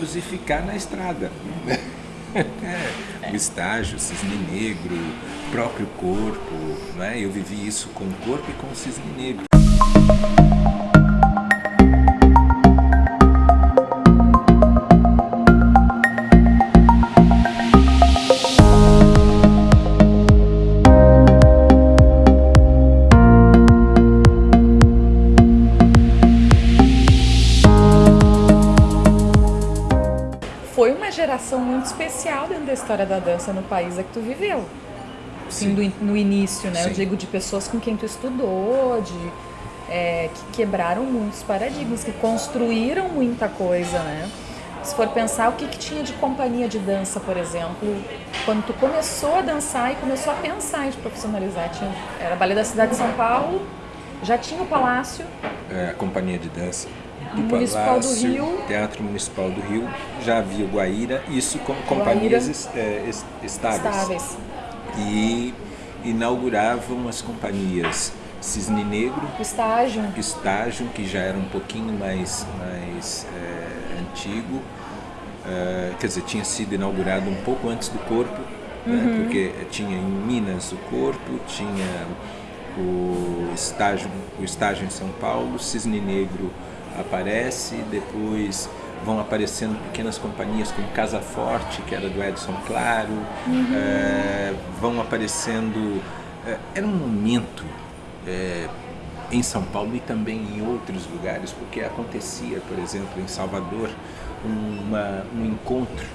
ônibus e ficar na estrada. É, o estágio, cisne negro, próprio corpo, né? eu vivi isso com o corpo e com o cisne negro. Foi uma geração muito especial dentro da história da dança no país é que tu viveu. Assim, do, no início, né? Sim. Eu digo de pessoas com quem tu estudou, de é, que quebraram muitos paradigmas, que construíram muita coisa, né? Se for pensar o que, que tinha de companhia de dança, por exemplo, quando tu começou a dançar e começou a pensar em te profissionalizar, tinha, era Ballet da Cidade de São Paulo, já tinha o Palácio, É, a companhia de dança do Municipal do Palácio, Rio. Teatro Municipal do Rio, já havia o Guaíra, isso como companhias é, es- estáveis. estáveis. E inauguravam as companhias Cisne Negro, estágio, Estágio, que já era um pouquinho mais, mais é, antigo, é, quer dizer, tinha sido inaugurado um pouco antes do Corpo, né, porque tinha em Minas o Corpo, tinha o estágio, o estágio em São Paulo, Cisne Negro aparece, depois vão aparecendo pequenas companhias como Casa Forte, que era do Edson Claro, é, vão aparecendo. é, era um momento é, em São Paulo e também em outros lugares, porque acontecia, por exemplo, em Salvador, uma, um encontro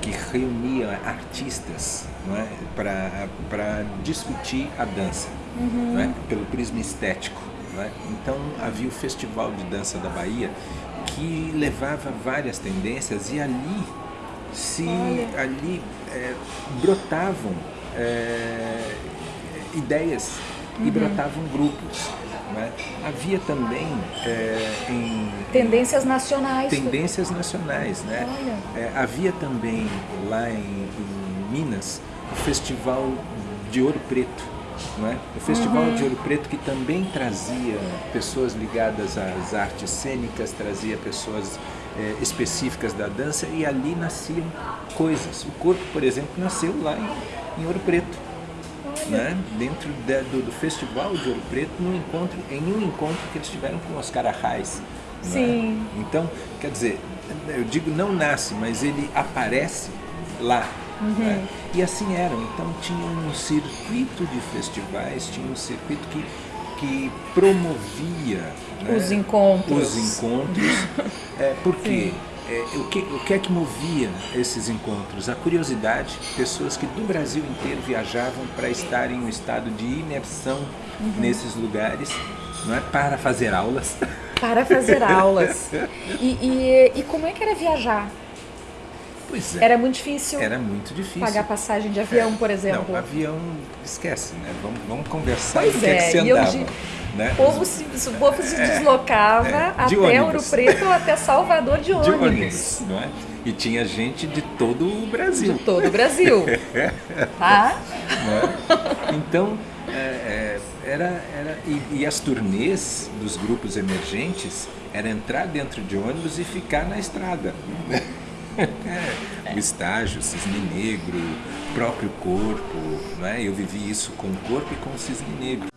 que reunia artistas é, para discutir a dança, não é, pelo prisma estético. Não é. Então havia o Festival de Dança da Bahia que levava várias tendências e ali se Olha. ali é, brotavam é, ideias e brotavam grupos. não é. Havia também é, em tendências nacionais. tendências nacionais, né? É, havia também lá em, em Minas o Festival de Ouro Preto, não é? O Festival de Ouro Preto que também trazia pessoas ligadas às artes cênicas, trazia pessoas é, específicas da dança e ali nasciam coisas. O corpo, por exemplo, nasceu lá em, em Ouro Preto. Né? dentro da- do, do festival de Ouro Preto, num encontro, em um encontro que eles tiveram com Oscar Arraes. né? Sim. Então, quer dizer, eu digo não nasce, mas ele aparece lá. Né? E assim eram. Então tinha um circuito de festivais, tinha um circuito que, que promovia né, Os encontros. Os encontros. É, porque é, o, que, o que é que movia esses encontros? A curiosidade, pessoas que do Brasil inteiro viajavam para estar em um estado de imersão Uhum. nesses lugares, não é? para fazer aulas. Para fazer aulas. E, e, e como é que era viajar? Pois é. Era muito difícil Era muito difícil. pagar passagem de avião, por exemplo. Não, avião, esquece, né? Vamos, vamos conversar Pois que, é, que é, você e eu andava. né? O povo se, o povo se deslocava é, de até ônibus. Ouro Preto ou até Salvador de de ônibus. ônibus, não é? E tinha gente de todo o Brasil. De todo o Brasil. tá? né? Então, é, é, era, era e, e as turnês dos grupos emergentes era entrar dentro de ônibus e ficar na estrada. O estágio, cisne negro, próprio corpo, não é? eu vivi isso com o corpo e com o cisne negro.